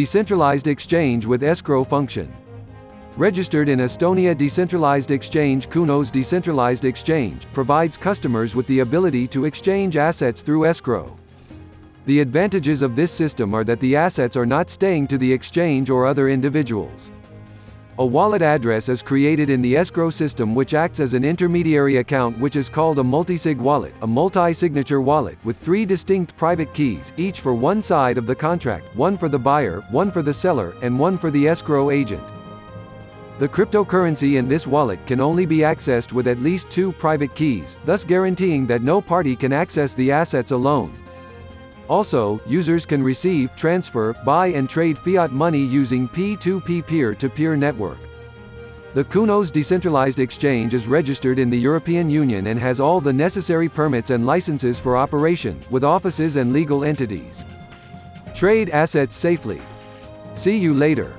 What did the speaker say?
Decentralized exchange with escrow function. Registered in Estonia Decentralized Exchange Kunos Decentralized Exchange, provides customers with the ability to exchange assets through escrow. The advantages of this system are that the assets are not staying to the exchange or other individuals. A wallet address is created in the escrow system which acts as an intermediary account which is called a multisig wallet, a multi-signature wallet, with three distinct private keys, each for one side of the contract, one for the buyer, one for the seller, and one for the escrow agent. The cryptocurrency in this wallet can only be accessed with at least two private keys, thus guaranteeing that no party can access the assets alone. Also, users can receive, transfer, buy and trade fiat money using P2P peer-to-peer network. The Kunos Decentralized Exchange is registered in the European Union and has all the necessary permits and licenses for operation, with offices and legal entities. Trade assets safely. See you later.